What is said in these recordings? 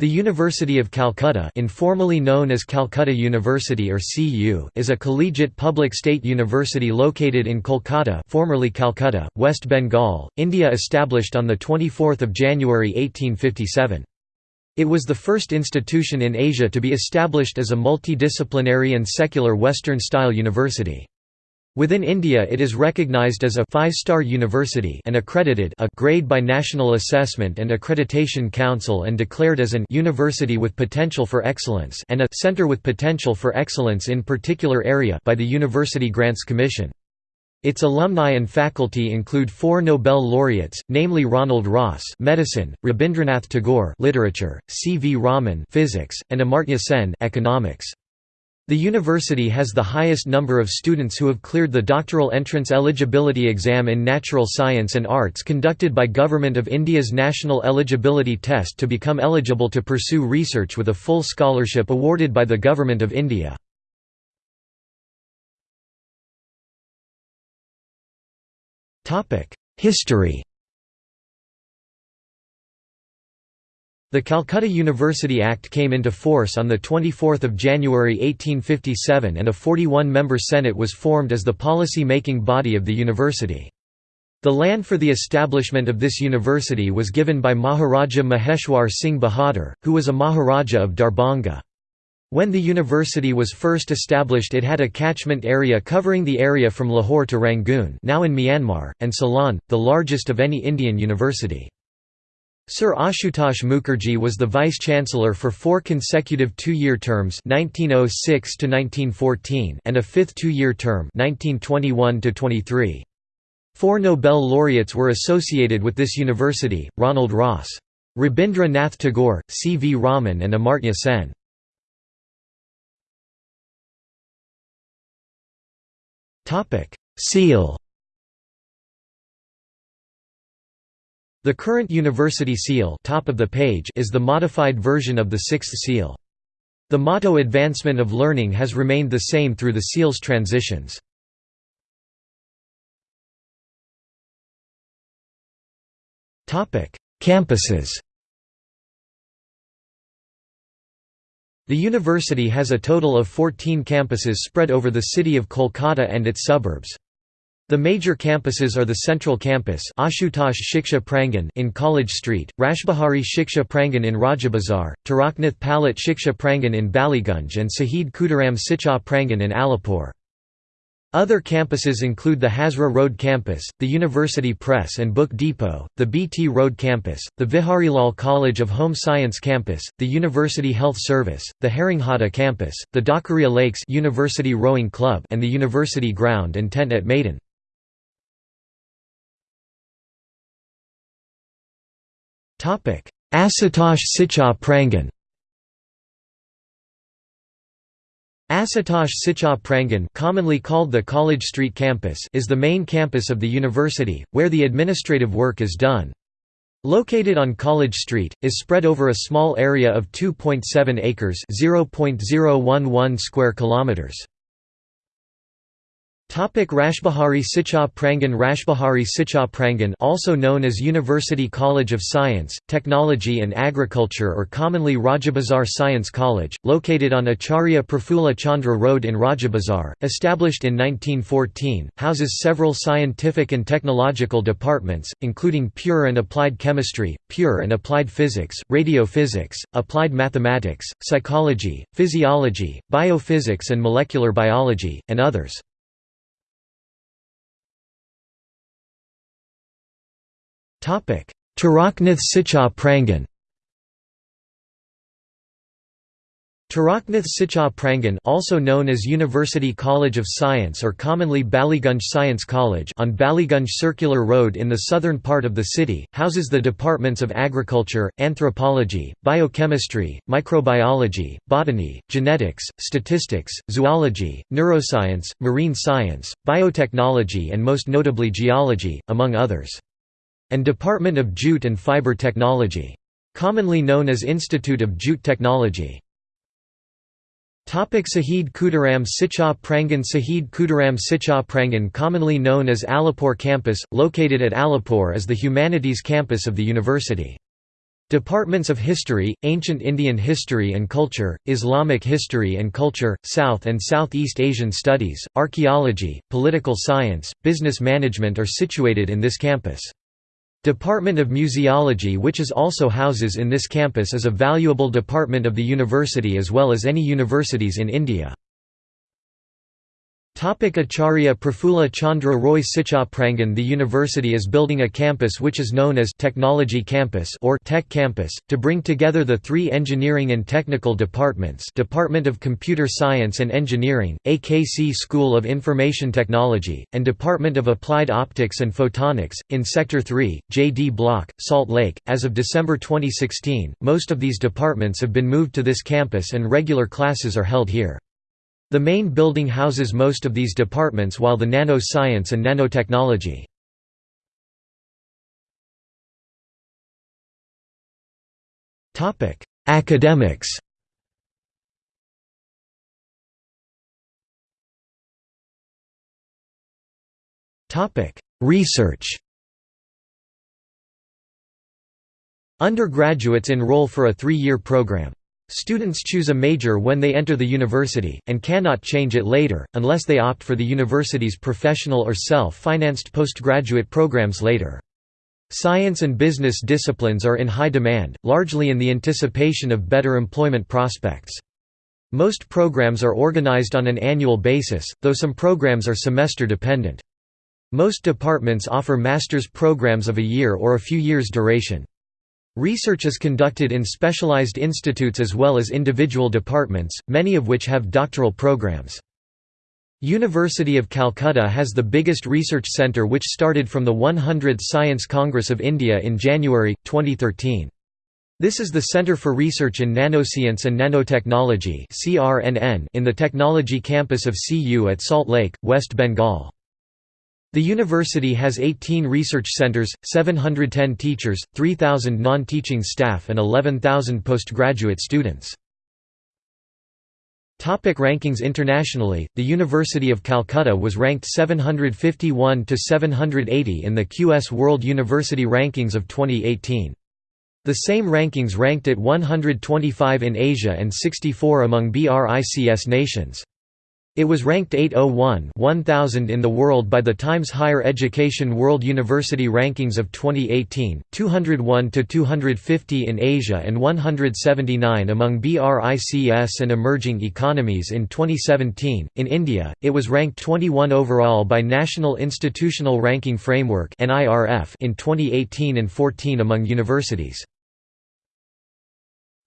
The University of Calcutta informally known as Calcutta University or CU is a collegiate public state university located in Kolkata formerly Calcutta, West Bengal, India established on 24 January 1857. It was the first institution in Asia to be established as a multidisciplinary and secular Western-style university. Within India it is recognized as a five-star university and accredited a grade by National Assessment and Accreditation Council and declared as an university with potential for excellence and a center with potential for excellence in particular area by the University Grants Commission. Its alumni and faculty include four Nobel laureates, namely Ronald Ross medicine, Rabindranath Tagore literature, C. V. Raman physics, and Amartya Sen economics. The university has the highest number of students who have cleared the doctoral entrance eligibility exam in natural science and arts conducted by Government of India's National Eligibility Test to become eligible to pursue research with a full scholarship awarded by the Government of India. History The Calcutta University Act came into force on 24 January 1857 and a 41-member Senate was formed as the policy-making body of the university. The land for the establishment of this university was given by Maharaja Maheshwar Singh Bahadur, who was a Maharaja of Darbhanga. When the university was first established it had a catchment area covering the area from Lahore to Rangoon now in Myanmar, and Ceylon, the largest of any Indian university. Sir Ashutosh Mukherjee was the vice-chancellor for four consecutive two-year terms 1906 and a fifth two-year term 1921 Four Nobel laureates were associated with this university, Ronald Ross. Rabindra Nath Tagore, C. V. Raman and Amartya Sen. Seal The current university seal top of the page is the modified version of the sixth seal. The motto Advancement of Learning has remained the same through the seal's transitions. Campuses The university has a total of 14 campuses spread over the city of Kolkata and its suburbs. The major campuses are the Central Campus Ashutosh Shiksha Prangan in College Street, Rashbihari Shiksha Prangan in Rajabazar, Taraknath Palit Shiksha Prangan in Ballygunge and Sahid Khudiram Shiksha Prangan in Alipur. Other campuses include the Hazra Road Campus, the University Press and Book Depot, the BT Road Campus, the Viharilal College of Home Science Campus, the University Health Service, the Haringhata Campus, the Dhakuria Lakes University Rowing Club and the University Ground and Tent at Maidan. Ashutosh Shiksha Prangan Ashutosh Shiksha Prangan commonly called the College Street Campus is the main campus of the university, where the administrative work is done. Located on College Street, is spread over a small area of 2.7 acres (0.011 square kilometers). Topic Rashbihari Shiksha Prangan Rashbihari Shiksha Prangan also known as University College of Science, Technology and Agriculture or commonly Rajabazar Science College, located on Acharya Prafulla Chandra Road in Rajabazar, established in 1914, houses several scientific and technological departments, including pure and applied chemistry, pure and applied physics, radiophysics, applied mathematics, psychology, physiology, biophysics and molecular biology, and others. Taraknath Shiksha Prangan. Taraknath Shiksha Prangan also known as University College of Science or commonly Ballygunge Science College on Ballygunge Circular Road in the southern part of the city, houses the departments of agriculture, anthropology, biochemistry, microbiology, botany, genetics, statistics, zoology, neuroscience, marine science, biotechnology and most notably geology, among others and Department of Jute and Fiber Technology. Commonly known as Institute of Jute Technology. Sahid Khudiram Shiksha Prangan Sahid Khudiram Shiksha Prangan commonly known as Alipore campus, located at Alipore is the humanities campus of the university. Departments of History, Ancient Indian History and Culture, Islamic History and Culture, South and Southeast Asian Studies, Archaeology, Political Science, Business Management are situated in this campus. Department of Museology which is also houses in this campus is a valuable department of the university as well as any universities in India. Acharya Prafulla Chandra Roy Sicha The university is building a campus which is known as Technology Campus or Tech Campus, to bring together the three engineering and technical departments Department of Computer Science and Engineering, AKC School of Information Technology, and Department of Applied Optics and Photonics, in Sector 3, J.D. Block, Salt Lake. As of December 2016, most of these departments have been moved to this campus and regular classes are held here. The main building houses most of these departments while the nano-science and nanotechnology. Academics Research Undergraduates enroll for a three-year program. Students choose a major when they enter the university, and cannot change it later, unless they opt for the university's professional or self-financed postgraduate programs later. Science and business disciplines are in high demand, largely in the anticipation of better employment prospects. Most programs are organized on an annual basis, though some programs are semester dependent. Most departments offer master's programs of a year or a few years duration. Research is conducted in specialized institutes as well as individual departments, many of which have doctoral programs. University of Calcutta has the biggest research centre which started from the 100th Science Congress of India in January, 2013. This is the Centre for Research in Nanoscience and Nanotechnology in the Technology campus of CU at Salt Lake, West Bengal. The university has 18 research centers, 710 teachers, 3,000 non-teaching staff and 11,000 postgraduate students. Topic rankings Internationally, the University of Calcutta was ranked 751 to 780 in the QS World University Rankings of 2018. The same rankings ranked at 125 in Asia and 64 among BRICS nations. It was ranked 801 1000 in the world by the Times Higher Education World University Rankings of 2018, 201 to 250 in Asia and 179 among BRICS and emerging economies in 2017. In India, it was ranked 21 overall by National Institutional Ranking Framework in 2018 and 14 among universities.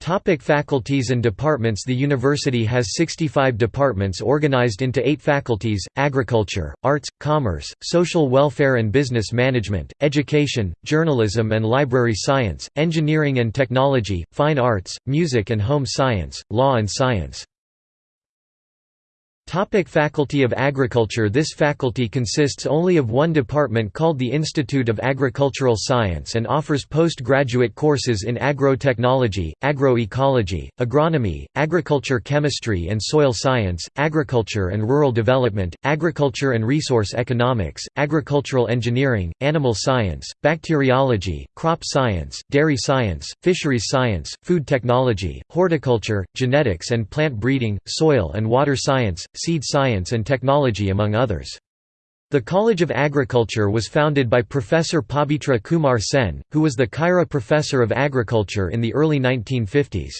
Topic faculties and departments The university has 65 departments organized into eight faculties, agriculture, arts, commerce, social welfare and business management, education, journalism and library science, engineering and technology, fine arts, music and home science, law and science. Topic faculty of Agriculture This faculty consists only of one department called the Institute of Agricultural Science and offers postgraduate courses in agrotechnology, agroecology, agronomy, agriculture chemistry and soil science, agriculture and rural development, agriculture and resource economics, agricultural engineering, animal science, bacteriology, crop science, dairy science, fisheries science, food technology, horticulture, genetics and plant breeding, soil and water science, seed science and technology among others. The College of Agriculture was founded by Professor Pabitra Kumar Sen, who was the Khaira Professor of Agriculture in the early 1950s.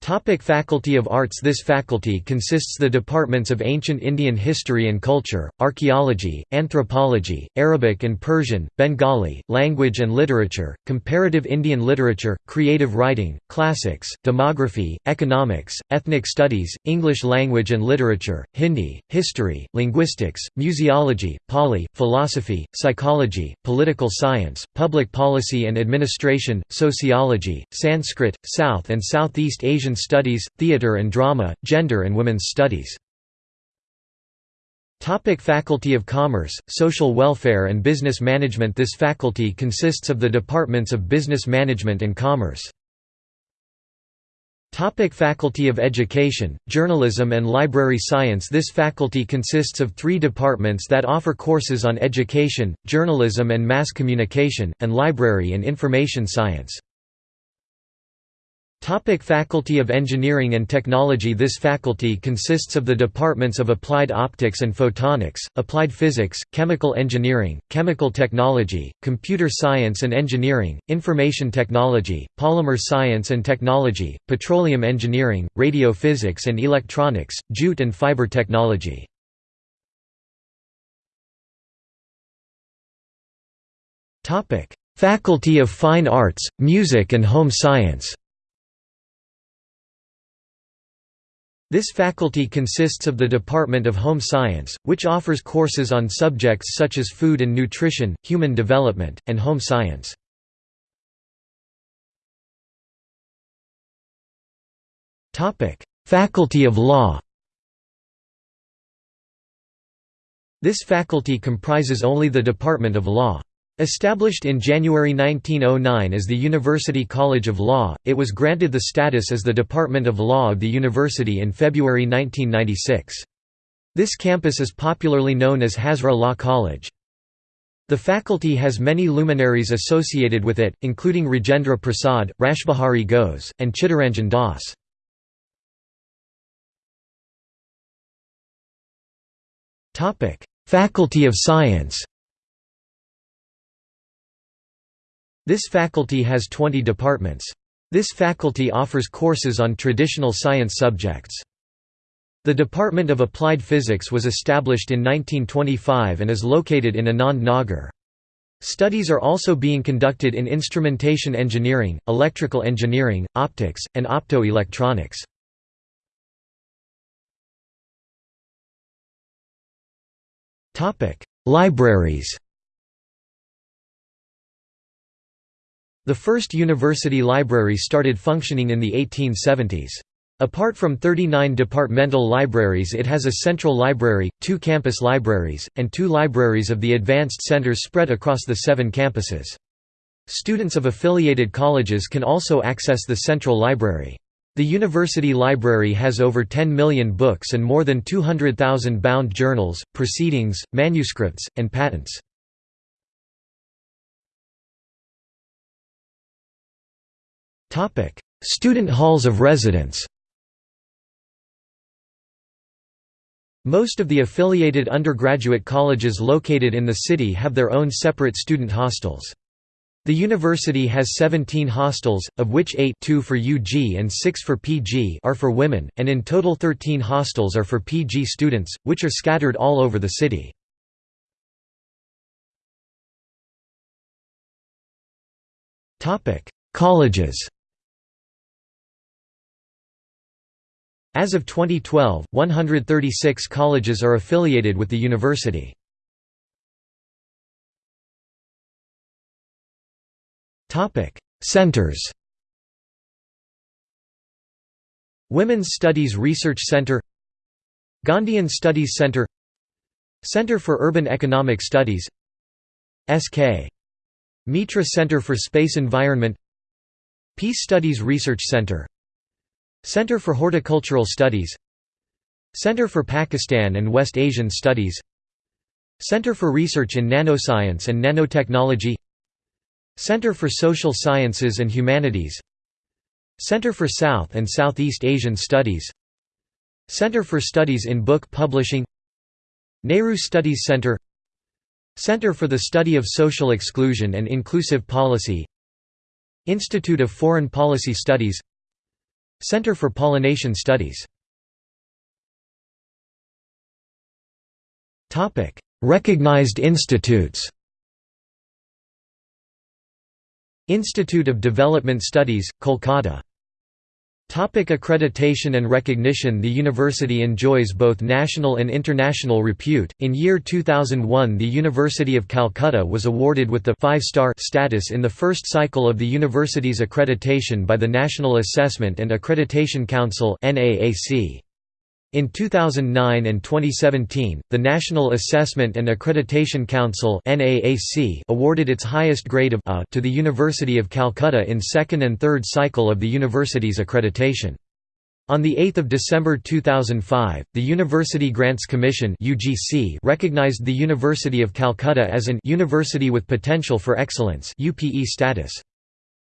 Topic faculty of Arts This faculty consists the departments of Ancient Indian History and Culture, Archaeology, Anthropology, Arabic and Persian, Bengali, Language and Literature, Comparative Indian Literature, Creative Writing, Classics, Demography, Economics, Ethnic Studies, English Language and Literature, Hindi, History, Linguistics, Museology, Pali, Philosophy, Psychology, Political Science, Public Policy and Administration, Sociology, Sanskrit, South and Southeast Asian Asian Studies, Theatre and Drama, Gender and Women's Studies. Topic faculty of Commerce, Social Welfare and Business Management This faculty consists of the departments of Business Management and Commerce. Topic faculty of Education, Journalism and Library Science This faculty consists of three departments that offer courses on education, journalism and mass communication, and library and information science. Topic faculty of Engineering and Technology This faculty consists of the departments of Applied Optics and Photonics, Applied Physics, Chemical Engineering, Chemical Technology, Computer Science and Engineering, Information Technology, Polymer Science and Technology, Petroleum Engineering, Radio Physics and Electronics, Jute and Fiber Technology. Faculty of Fine Arts, Music and Home Science This faculty consists of the Department of Home Science, which offers courses on subjects such as food and nutrition, human development, and home science. Faculty of Law This faculty comprises only the Department of Law. Established in January 1909 as the University College of Law, it was granted the status as the Department of Law of the university in February 1996. This campus is popularly known as Hazra Law College. The faculty has many luminaries associated with it, including Rajendra Prasad, Rashbihari Ghose, and Chittaranjan Das. Faculty of Science This faculty has 20 departments. This faculty offers courses on traditional science subjects. The Department of Applied Physics was established in 1925 and is located in Anand Nagar. Studies are also being conducted in instrumentation engineering, electrical engineering, optics, and optoelectronics. Libraries The first university library started functioning in the 1870s. Apart from 39 departmental libraries it has a central library, two campus libraries, and two libraries of the advanced centers spread across the seven campuses. Students of affiliated colleges can also access the central library. The university library has over 10 million books and more than 200,000 bound journals, proceedings, manuscripts, and patents. Student halls of residence Most of the affiliated undergraduate colleges located in the city have their own separate student hostels. The university has 17 hostels, of which 8 2 for UG and 6 for PG are for women, and in total 13 hostels are for PG students, which are scattered all over the city. Colleges As of 2012, 136 colleges are affiliated with the university. Centers Women's Studies Research Center Gandhian Studies Center Center for Urban Economic Studies SK. Mitra Center for Space Environment Peace Studies Research Center Center for Horticultural Studies Center for Pakistan and West Asian Studies Center for Research in Nanoscience and Nanotechnology Center for Social Sciences and Humanities Center for South and Southeast Asian Studies Center for Studies in Book Publishing Nehru Studies Center Center for the Study of Social Exclusion and Inclusive Policy Institute of Foreign Policy Studies Center for Pollination Studies. Topic: Recognized institutes. Institute of Development Studies, Kolkata Topic accreditation and recognition The university enjoys both national and international repute. In year 2001, the University of Calcutta was awarded with the 5-star status in the first cycle of the university's accreditation by the National Assessment and Accreditation Council (NAAC). In 2009 and 2017, the National Assessment and Accreditation Council awarded its highest grade of A to the University of Calcutta in second and third cycle of the university's accreditation. On 8 December 2005, the University Grants Commission recognized the University of Calcutta as an University with Potential for Excellence UPE status.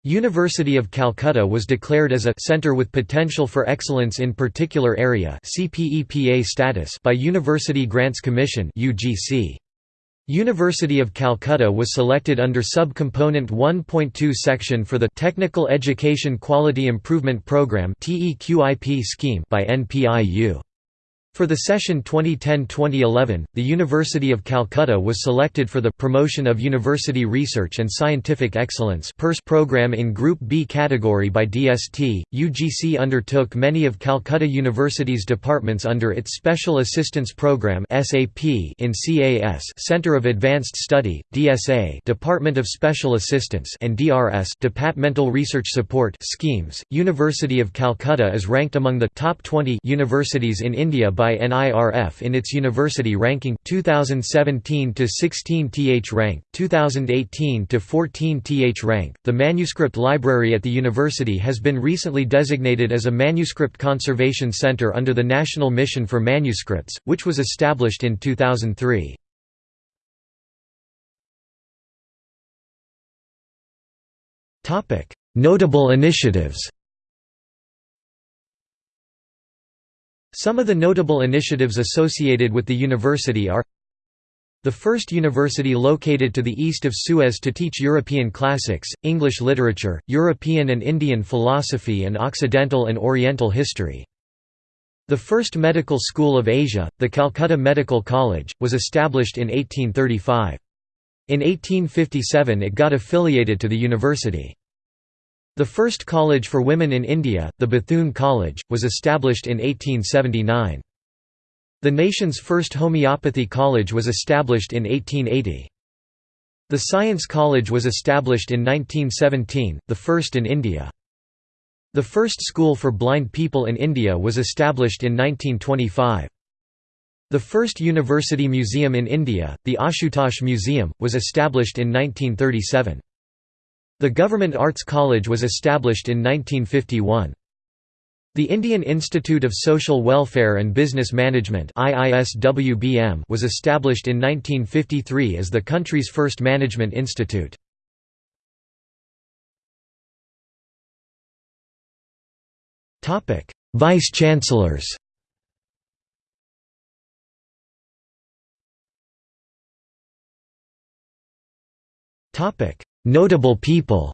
University of Calcutta was declared as a Centre with Potential for Excellence in Particular Area CPEPA status by University Grants Commission UGC. University of Calcutta was selected under Sub-Component 1.2 section for the Technical Education Quality Improvement Programme TEQIP scheme by NPIU. For the session 2010–2011, the University of Calcutta was selected for the Promotion of University Research and Scientific Excellence program in Group B category by DST. UGC undertook many of Calcutta University's departments under its Special Assistance Program (SAP) in CAS, Center of Advanced Study (DSA), Department of Special Assistance, and DRS, Departmental Research Support schemes. University of Calcutta is ranked among the top 20 universities in India by by NIRF in its university ranking 2017 to 16 th rank, 2018 to 14 th rank. The manuscript library at the university has been recently designated as a manuscript conservation center under the National Mission for Manuscripts, which was established in 2003. Topic: Notable initiatives. Some of the notable initiatives associated with the university are the first university located to the east of Suez to teach European classics, English literature, European and Indian philosophy and Occidental and Oriental history. The first medical school of Asia, the Calcutta Medical College, was established in 1835. In 1857 it got affiliated to the university. The first college for women in India, the Bethune College, was established in 1879. The nation's first homeopathy college was established in 1880. The Science College was established in 1917, the first in India. The first school for blind people in India was established in 1925. The first university museum in India, the Ashutosh Museum, was established in 1937. The Government Arts College was established in 1951. The Indian Institute of Social Welfare and Business Management was established in 1953 as the country's first management institute. Vice-chancellors Notable people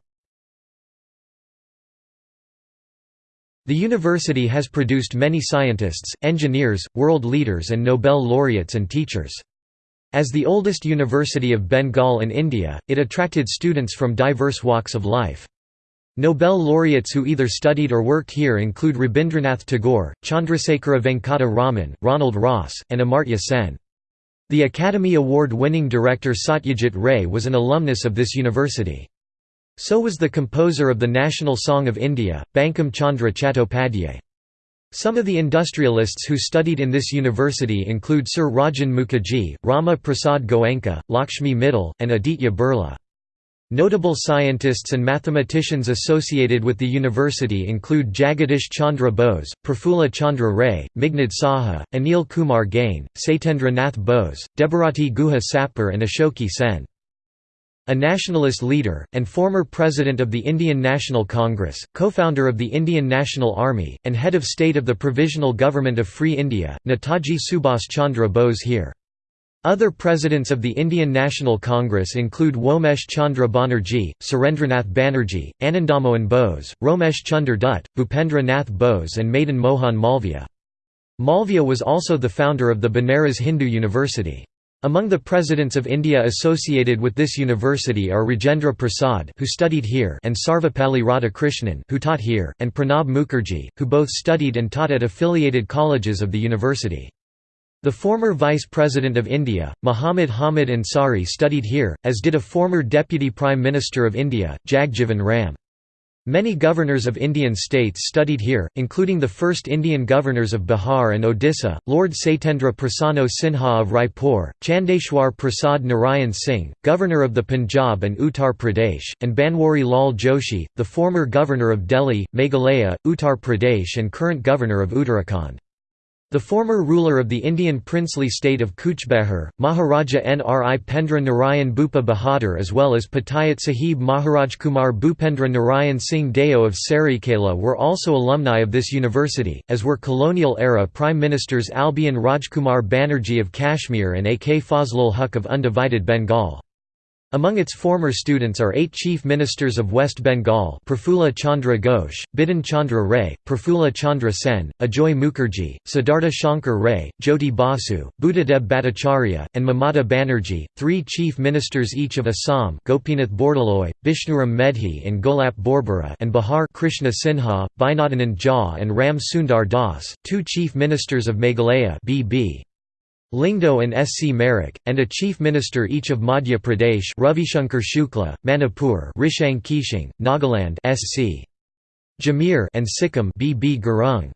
The university has produced many scientists, engineers, world leaders and Nobel laureates and teachers. As the oldest university of Bengal in India, it attracted students from diverse walks of life. Nobel laureates who either studied or worked here include Rabindranath Tagore, Chandrasekhara Venkata Raman, Ronald Ross, and Amartya Sen. The Academy Award-winning director Satyajit Ray was an alumnus of this university. So was the composer of the National Song of India, Bankim Chandra Chattopadhyay. Some of the industrialists who studied in this university include Sir Rajan Mukherjee, Rama Prasad Goenka, Lakshmi Mittal, and Aditya Birla. Notable scientists and mathematicians associated with the university include Jagadish Chandra Bose, Prafulla Chandra Ray, Meghnad Saha, Anil Kumar Gain, Satyendra Nath Bose, Debarati Guha Sapir and Ashoke Sen. A nationalist leader, and former president of the Indian National Congress, co-founder of the Indian National Army, and head of state of the Provisional Government of Free India, Netaji Subhas Chandra Bose here. Other presidents of the Indian National Congress include Womesh Chandra Banerjee, Surendranath Banerjee, Anandamohan Bose, Romesh Chunder Dutt, Bhupendra Nath Bose and Madan Mohan Malviya. Malviya was also the founder of the Banaras Hindu University. Among the presidents of India associated with this university are Rajendra Prasad who studied here and Sarvepalli Radhakrishnan who taught here, and Pranab Mukherjee, who both studied and taught at affiliated colleges of the university. The former Vice President of India, Muhammad Hamid Ansari studied here, as did a former Deputy Prime Minister of India, Jagjivan Ram. Many governors of Indian states studied here, including the first Indian governors of Bihar and Odisha, Lord Satyendra Prasanno Sinha of Raipur, Chandeshwar Prasad Narayan Singh, governor of the Punjab and Uttar Pradesh, and Banwari Lal Joshi, the former governor of Delhi, Meghalaya, Uttar Pradesh and current governor of Uttarakhand. The former ruler of the Indian princely state of Kuchbehar, Maharaja Nri Pendra Narayan Bhupa Bahadur as well as Patayat Sahib Maharajkumar Bhupendra Narayan Singh Deo of Saraikela were also alumni of this university, as were colonial-era Prime Ministers Albion Rajkumar Banerjee of Kashmir and A. K. Fazlul Huq of undivided Bengal. Among its former students are eight chief ministers of West Bengal Prafulla Chandra Ghosh, Bidhan Chandra Ray, Prafulla Chandra Sen, Ajoy Mukherjee, Siddhartha Shankar Ray, Jyoti Basu, Buddhadeb Bhattacharya, and Mamata Banerjee, three chief ministers each of Assam Gopinath Bordoloi, Bishnuram Medhi and Golap Borbora and Bihar Krishna Sinha, Vainadanand Jha and Ram Sundar Das, two chief ministers of Meghalaya B.B. Lyngdoh and S. C. Marak, and a chief minister each of Madhya Pradesh Ravishankar Shukla, Manipur Rishang Keishing, Nagaland S. C. Jamir and Sikkim B. B. Gurung.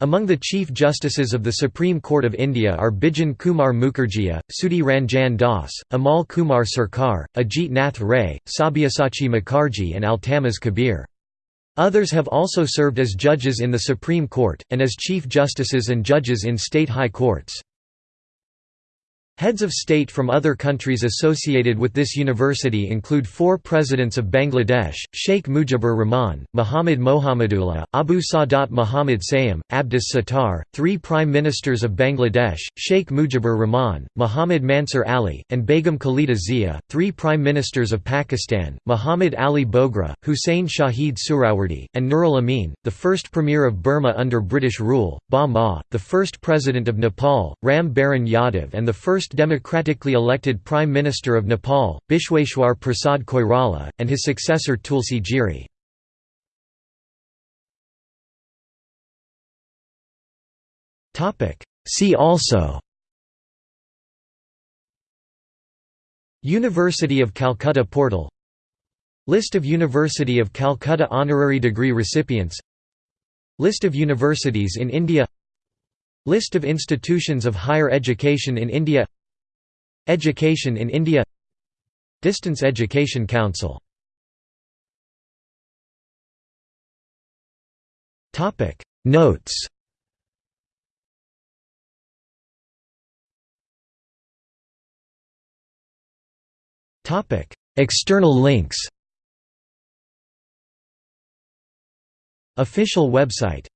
Among the Chief Justices of the Supreme Court of India are Bijan Kumar Mukherjee, Sudhi Ranjan Das, Amal Kumar Sarkar, Ajit Nath Ray, Sabyasachi Mukherjee and Altamas Kabir. Others have also served as judges in the Supreme Court, and as Chief Justices and judges in state high courts. Heads of state from other countries associated with this university include four presidents of Bangladesh, Sheikh Mujibur Rahman, Muhammad Mohammadullah, Abu Sadat Muhammad Sayam, Abdus Sattar, three prime ministers of Bangladesh, Sheikh Mujibur Rahman, Muhammad Mansur Ali, and Begum Khalida Zia, three prime ministers of Pakistan, Muhammad Ali Bogra, Hussein Shahid Suhrawardy, and Nurul Amin, the first premier of Burma under British rule, Ba Maw, the first president of Nepal, Ram Baran Yadav and the first first democratically elected Prime Minister of Nepal, Bishweshwar Prasad Koirala, and his successor Tulsi Giri. See also University of Calcutta portal List of University of Calcutta honorary degree recipients List of universities in India List of institutions of higher education in India. Education in India. Distance Education Council. Notes. External links. Official website